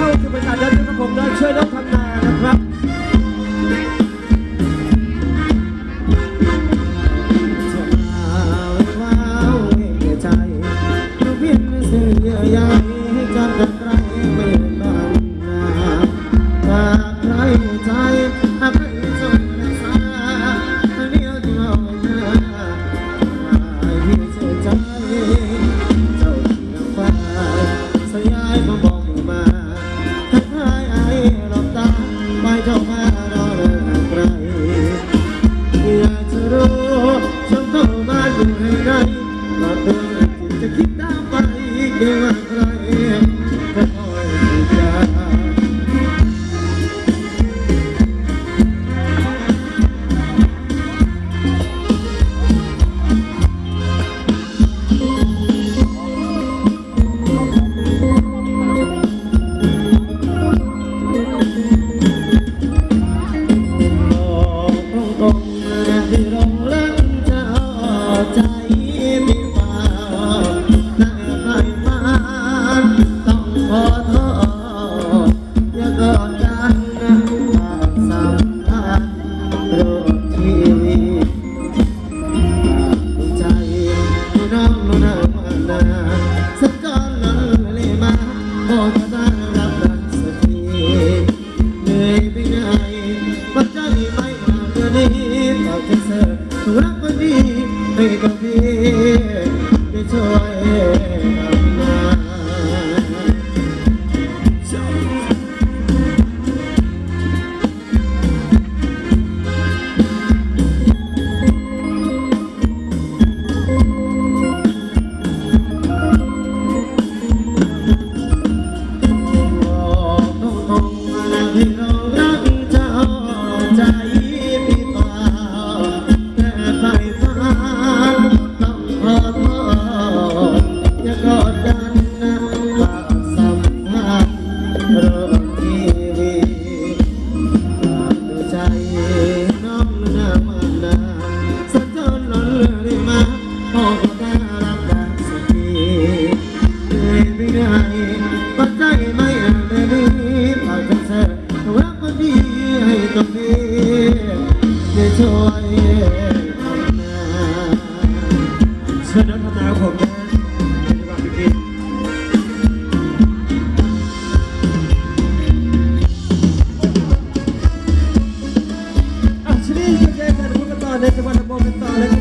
เข้าสู่ป็นกาศเดินทุกคนเดินช่วยน้อง Yeah. thought of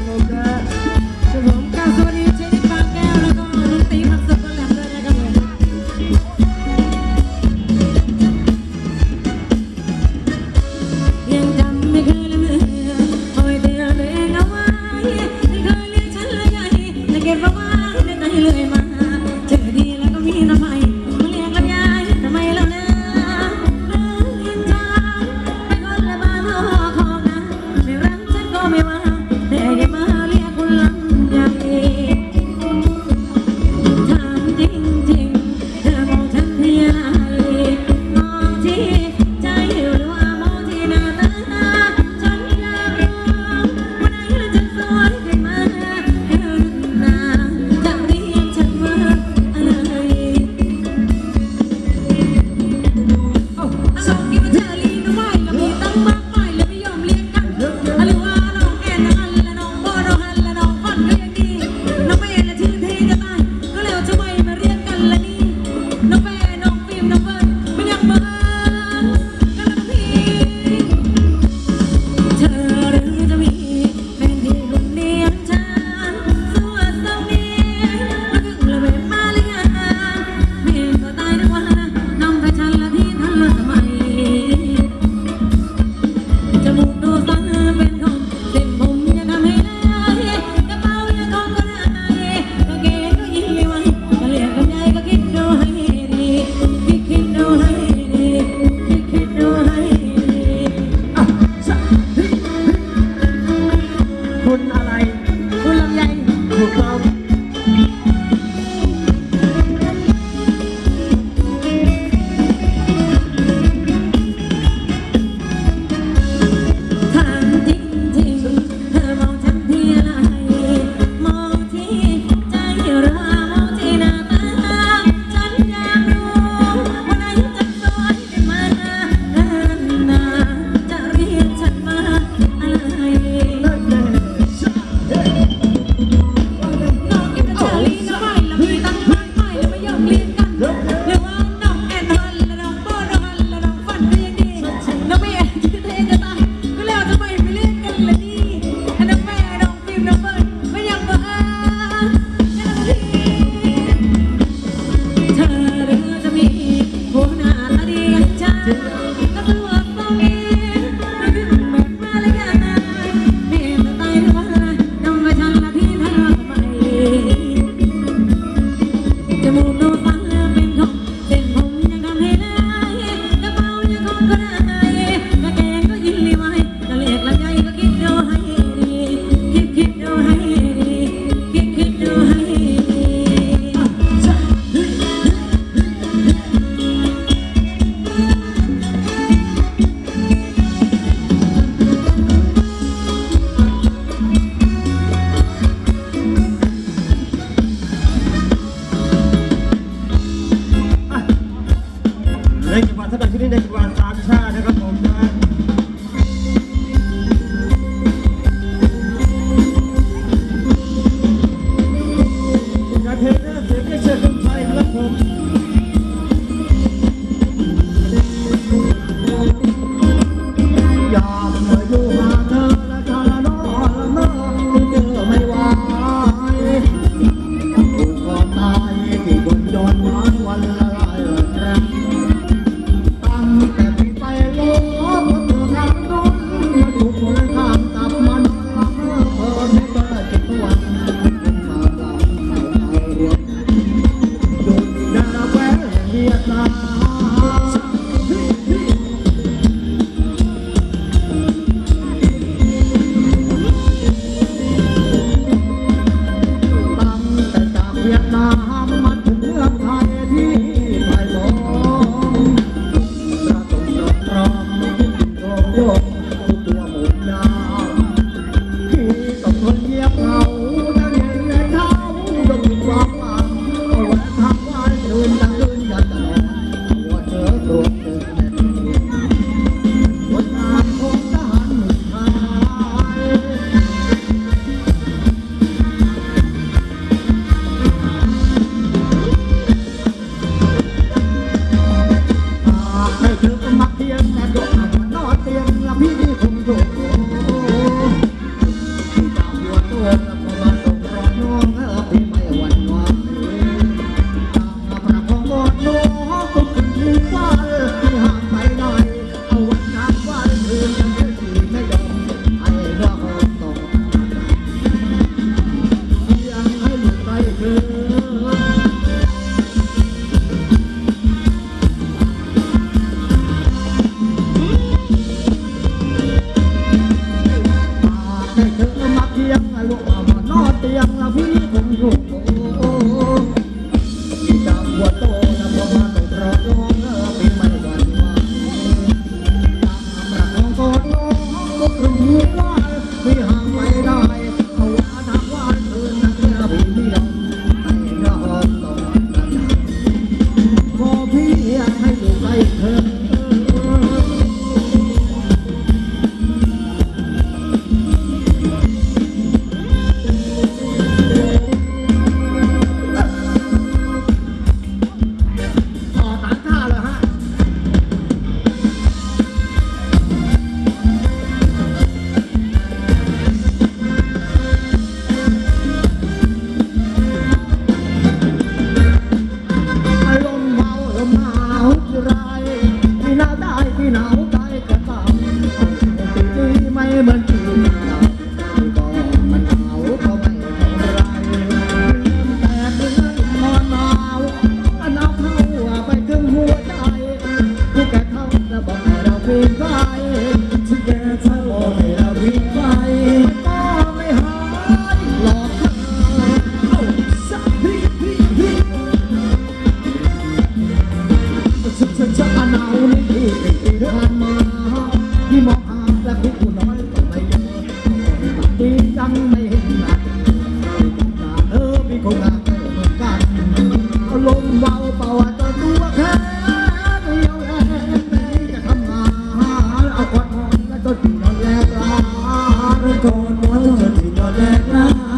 Con nói thật thì nó đẹp lắm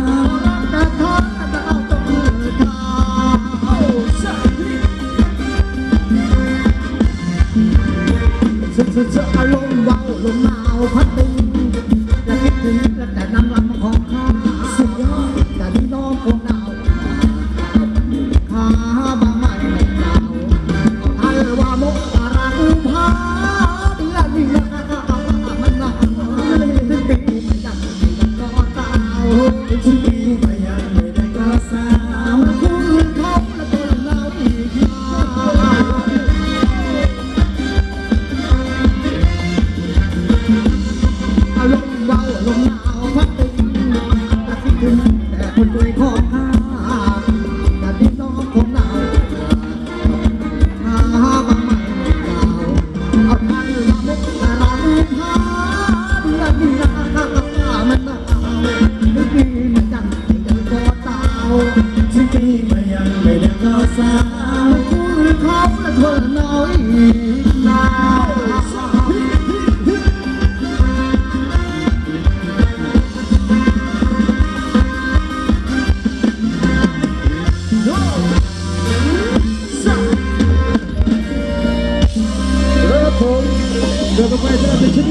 lộn màu phát đi. ลมหนาวพัดตึงแต่คิดถึงแต่คนาทีต้องของเราหาบางใม่เราเอาทางมามุกแต่เรท่าเดือนนี้นะากับข้มันหนาวนึกดีมันจังจังกอเตาชีวิตมันยังไม่ได้เข้าสาวคู่หรืเขาและเธอน้อย